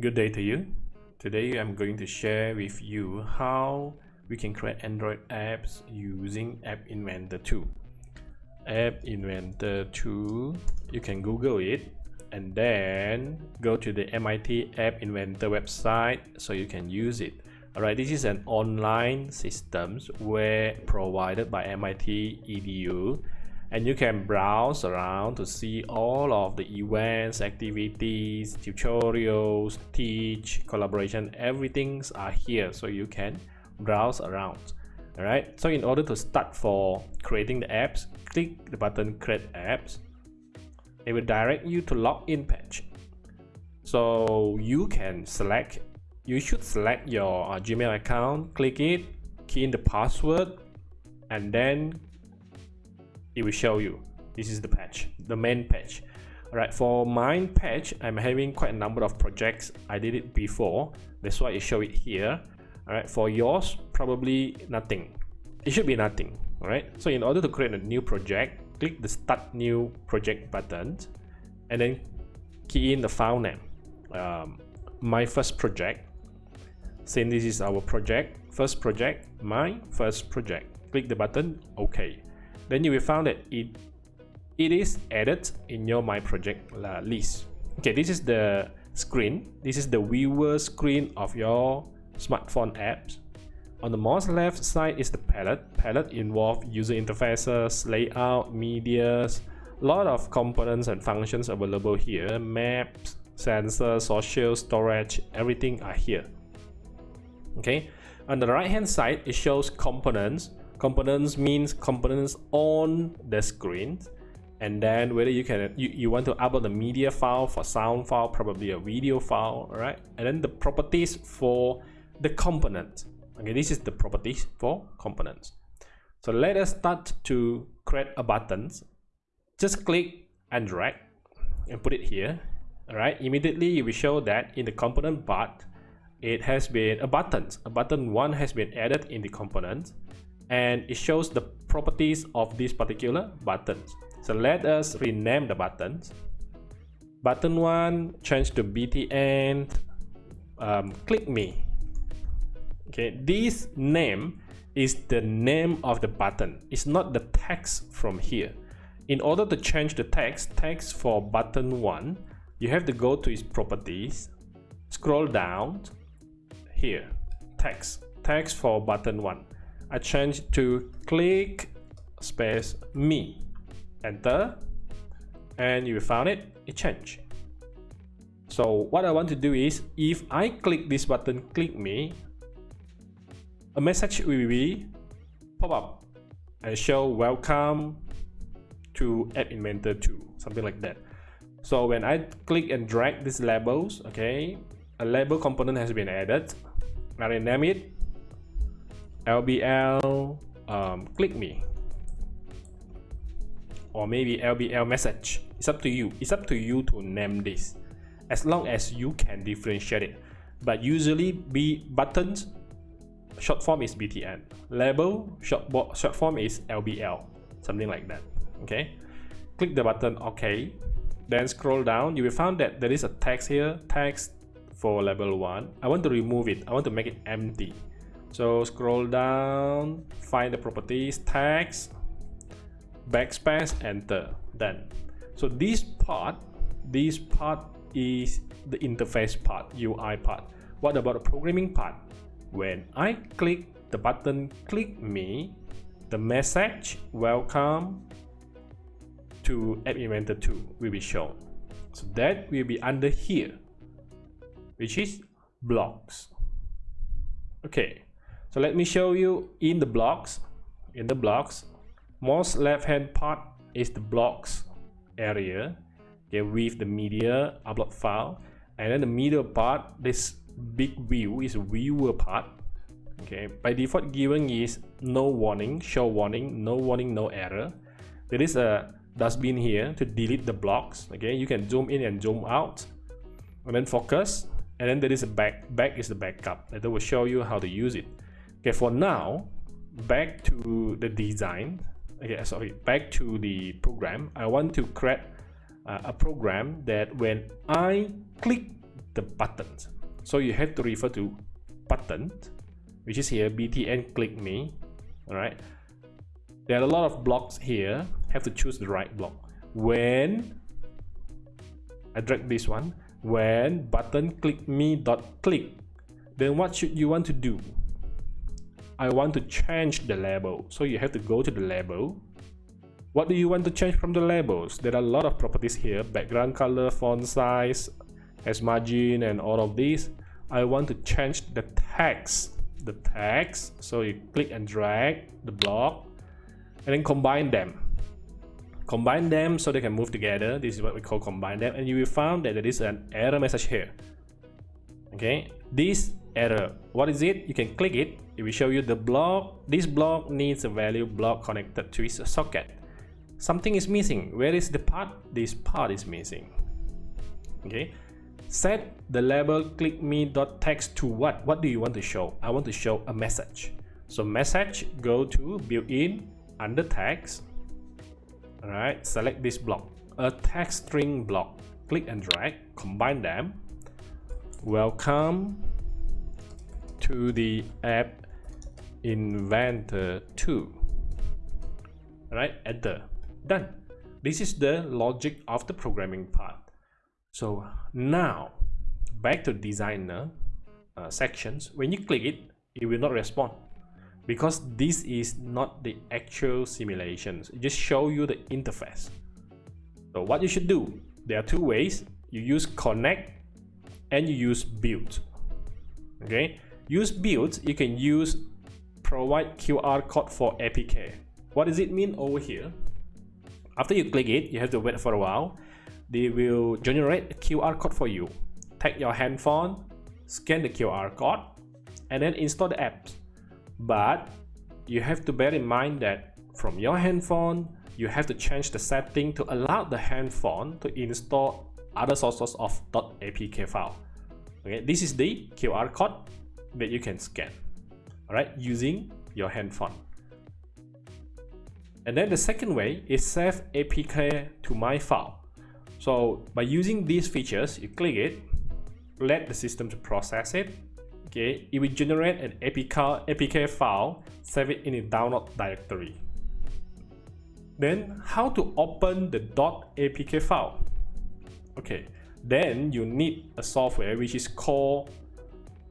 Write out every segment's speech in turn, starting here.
Good day to you. Today I'm going to share with you how we can create Android apps using App Inventor 2. App Inventor 2, you can Google it and then go to the MIT App Inventor website so you can use it. Alright, this is an online system where provided by MIT EDU and you can browse around to see all of the events activities tutorials teach collaboration everything's are here so you can browse around. All right so in order to start for creating the apps click the button create apps it will direct you to login page. So you can select you should select your uh, gmail account click it key in the password and then it will show you. This is the patch the main patch. All right for mine patch i'm having quite a number of projects. I did it before. That's why i show it here. All right for yours probably nothing. It should be nothing all right so in order to create a new project click the start new project button and then key in the file name. Um, my first project. Saying this is our project. First project my first project. Click the button okay then you will find that it it is added in your my project list. Okay this is the screen. This is the viewer screen of your smartphone apps. On the most left side is the palette. Palette involve user interfaces layout medias a lot of components and functions available here. Maps sensor social storage everything are here. Okay? On the right hand side it shows components components means components on the screen. And then whether you can you, you want to upload the media file for sound file probably a video file right and then the properties for the component. Okay this is the properties for components. So let us start to create a button. Just click and drag and put it here all right immediately you will show that in the component part it has been a button. A button one has been added in the component and it shows the properties of these particular buttons. So let us rename the buttons. Button 1 change to BTN um, click me. Okay, this name is the name of the button. It's not the text from here. In order to change the text, text for button 1, you have to go to its properties, scroll down here, text, text for button 1. I change to click space me. Enter. And you found it. It changed. So what I want to do is if I click this button click me a message will be pop up. And show welcome to App Inventor 2 something like that. So when I click and drag these labels okay a label component has been added. I rename it LBL um, click me. Or maybe LBL message. It's up to you. It's up to you to name this. As long as you can differentiate it. But usually B buttons short form is BTN label short, short form is LBL something like that. Okay? Click the button OK then scroll down. You will find that there is a text here. Text for level 1 I want to remove it. I want to make it empty so scroll down, find the properties, text, backspace, enter, done. So this part, this part is the interface part, UI part. What about the programming part? When I click the button click me, the message welcome to App Inventor 2 will be shown. So that will be under here, which is blocks. Okay, so let me show you in the blocks in the blocks most left hand part is the blocks area okay with the media upload file. And then the middle part this big view is viewer part okay. By default given is no warning show warning no warning no error. There is a dustbin here to delete the blocks okay. You can zoom in and zoom out and then focus. And then there is a back back is the backup. That will show you how to use it okay for now back to the design. Okay sorry back to the program. I want to create uh, a program that when i click the buttons so you have to refer to button which is here btn click me all right there are a lot of blocks here. Have to choose the right block. When I drag this one. When button click me dot click then what should you want to do I want to change the label. So you have to go to the label. What do you want to change from the labels? There are a lot of properties here. Background color font size as margin and all of these. I want to change the text. The text. So you click and drag the block and then combine them. Combine them so they can move together. This is what we call combine them. And you will find that there is an error message here. Okay? This error. What is it? You can click it it will show you the block this block needs a value block connected to its socket. Something is missing. Where is the part? This part is missing. Okay. Set the label click me dot text to what? What do you want to show? I want to show a message. So message go to built-in under text. All right select this block. A text string block. Click and drag. Combine them. Welcome to the app inventor 2 all right? Enter done. This is the logic of the programming part. So now back to designer uh, sections. When you click it it will not respond because this is not the actual simulations. It just show you the interface. So what you should do there are two ways. You use connect and you use build. Okay? Use build you can use provide qr code for apk what does it mean over here? After you click it you have to wait for a while. They will generate a qr code for you. Take your handphone scan the qr code and then install the apps. But you have to bear in mind that from your handphone you have to change the setting to allow the handphone to install other sources of .apk file. Okay this is the qr code that you can scan all right using your handphone and then the second way is save apk to my file. So by using these features you click it let the system to process it okay? It will generate an APK, APK file save it in a download directory. Then how to open the .apk file? Okay then you need a software which is called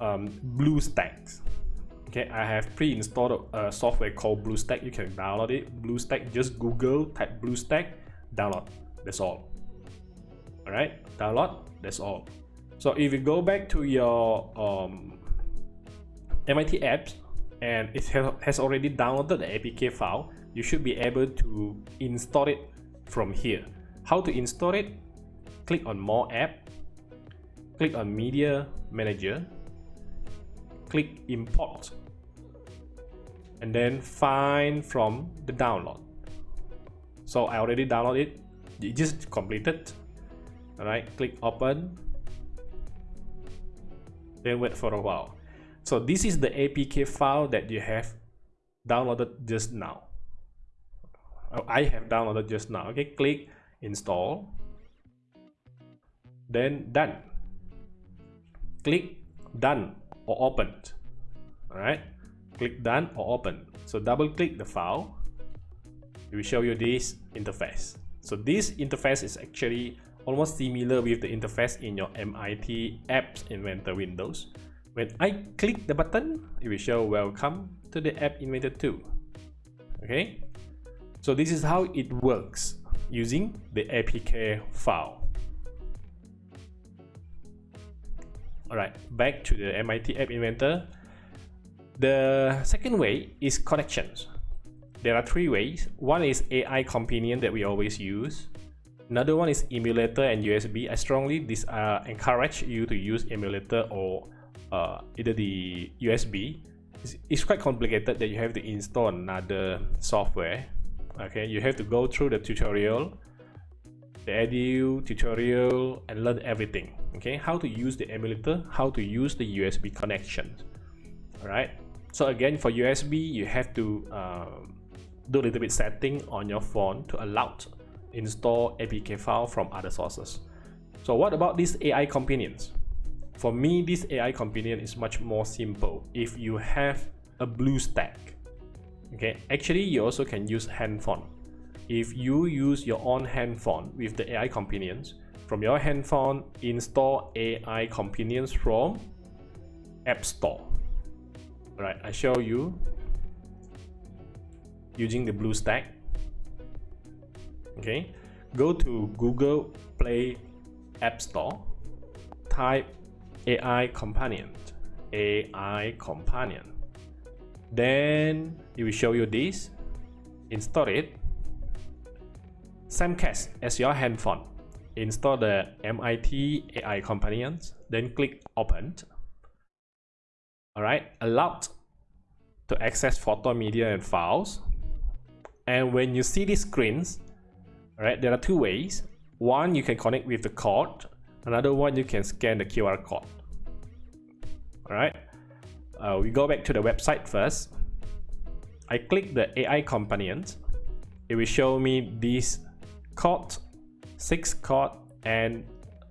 um, BlueStacks okay I have pre-installed a software called BlueStack. You can download it. BlueStack just Google type BlueStack download. That's all. All right download. That's all. So if you go back to your um, MIT apps and it has already downloaded the APK file, you should be able to install it from here. How to install it? Click on More App, click on Media Manager, click Import, and then find from the download. So I already downloaded it, it just completed. Alright, click Open, then wait for a while. So this is the APK file that you have downloaded just now. Oh, I have downloaded just now. Okay, click install. Then done. Click done or opened. Alright, click done or open. So double click the file. It will show you this interface. So this interface is actually almost similar with the interface in your MIT Apps Inventor Windows. When I click the button, it will show welcome to the App Inventor 2. Okay, so this is how it works using the APK file. Alright, back to the MIT App Inventor. The second way is connections. There are three ways. One is AI companion that we always use. Another one is emulator and USB. I strongly dis uh, encourage you to use emulator or uh, either the USB it's, it's quite complicated that you have to install another software okay you have to go through the tutorial the edu tutorial and learn everything okay how to use the emulator how to use the USB connection all right so again for USB you have to uh, do a little bit setting on your phone to allow to install APK file from other sources. So what about these AI companions? For me this AI companion is much more simple. If you have a BlueStack okay actually you also can use handphone. If you use your own handphone with the AI companions from your handphone install AI companions from App Store right I show you using the BlueStack okay. Go to Google Play App Store. Type AI companion AI companion then it will show you this. Install it. Same case as your handphone. Install the MIT AI companions then click open alright allowed to access photo media and files. And when you see these screens right there are two ways. One you can connect with the code. Another one you can scan the QR code. All right uh, we go back to the website first. I click the AI companions it will show me this code six code and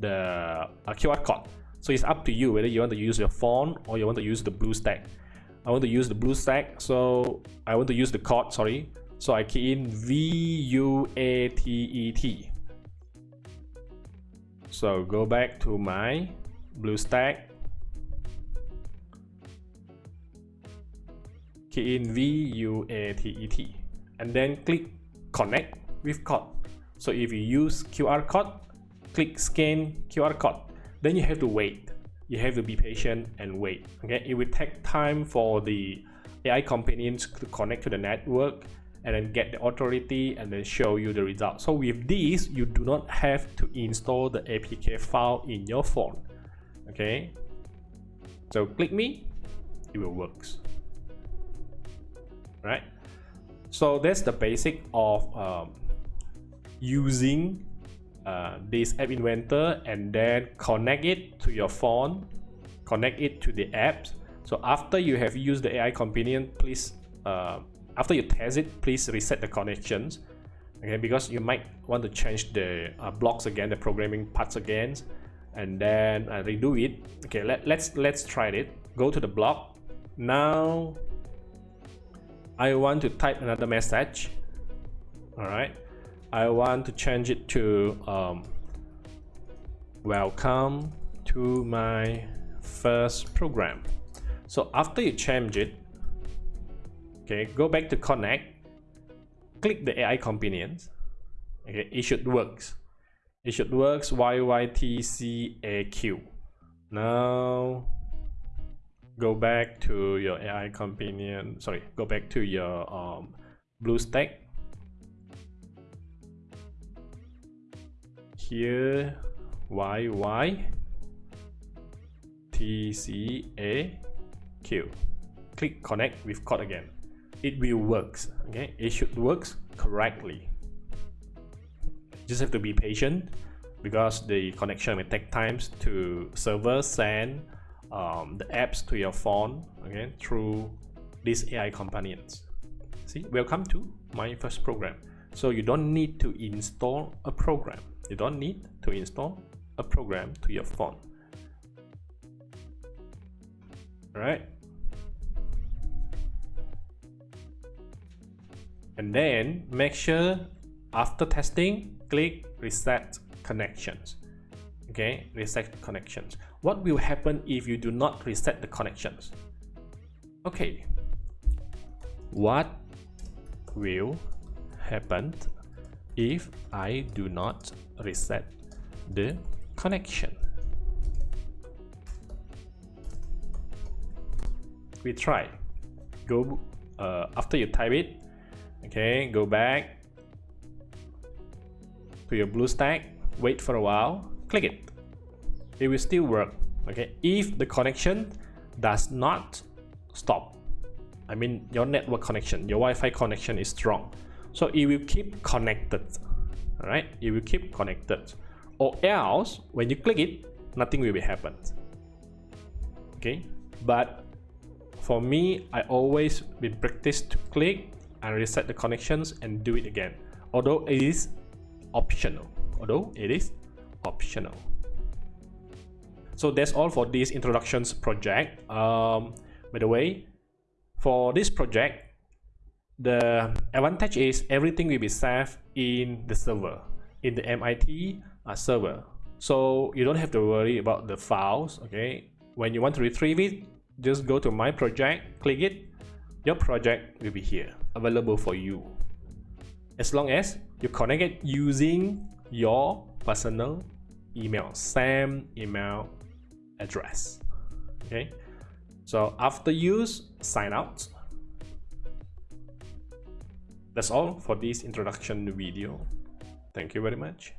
the uh, QR code so it's up to you whether you want to use your phone or you want to use the BlueStack I want to use the BlueStack so I want to use the code sorry so I key in V-U-A-T-E-T. So go back to my BlueStack. Key in V-U-A-T-E-T. And then click connect with code. So if you use QR code, click scan QR code. Then you have to wait. You have to be patient and wait. Okay, it will take time for the AI companions to connect to the network and then get the authority and then show you the result. So with this, you do not have to install the APK file in your phone. Okay. So click me, it will works. Right. So that's the basic of um, using uh, this app inventor and then connect it to your phone, connect it to the apps. So after you have used the AI companion, please uh, after you test it please reset the connections. Okay because you might want to change the uh, blocks again the programming parts again and then uh, redo it. Okay let, let's let's try it. Go to the block. Now I want to type another message. All right I want to change it to um, welcome to my first program. So after you change it okay go back to connect click the AI companions okay it should works. It should works YYTCAQ now go back to your AI companion sorry go back to your um, BlueStack here YY TCAQ click connect with code again. It will works okay? It should works correctly. Just have to be patient because the connection may take times to server send um, the apps to your phone okay through these AI companions. See welcome to my first program. So you don't need to install a program you don't need to install a program to your phone. All right and then make sure after testing click reset connections. Okay reset connections. What will happen if you do not reset the connections? Okay. What will happen if I do not reset the connection. We try. Go uh, after you type it okay go back to your BlueStack wait for a while click it. It will still work okay if the connection does not stop. I mean your network connection your Wi-Fi connection is strong so it will keep connected all right it will keep connected. Or else when you click it nothing will be happen okay? But for me I always been practiced to click and reset the connections and do it again. Although it is optional. Although it is optional. So that's all for this introductions project. Um, by the way for this project the advantage is everything will be saved in the server in the MIT uh, server. So you don't have to worry about the files okay? When you want to retrieve it just go to my project click it. Your project will be here available for you. As long as you connect it using your personal email same email address okay? So after use sign out that's all for this introduction video. Thank you very much